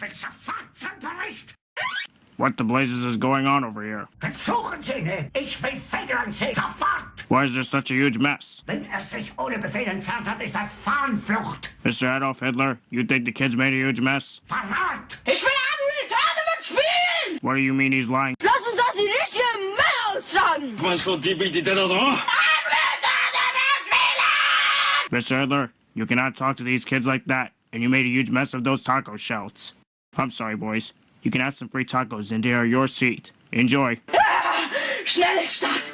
Ich will sofort zum Bericht. What the blazes is going on over here? Suchen Sie ihn. Ich will Federn sehen. Sofort. Why is there such a huge mess? Wenn er sich ohne Befehl entfernt hat, ist das Fahnenflucht. Mr. Adolf Hitler, you think the kids made a huge mess? Verrat. Ich will Admiral Tournament spielen! What do you mean he's lying? Lass uns das die richtigen Männer aussagen! Comment sont débile de l'endroit Admiral Tournament spielen! Mr. Hitler, you cannot talk to these kids like that, and you made a huge mess of those taco shells. I'm sorry, boys. You can have some free tacos, and they are your seat. Enjoy. Start!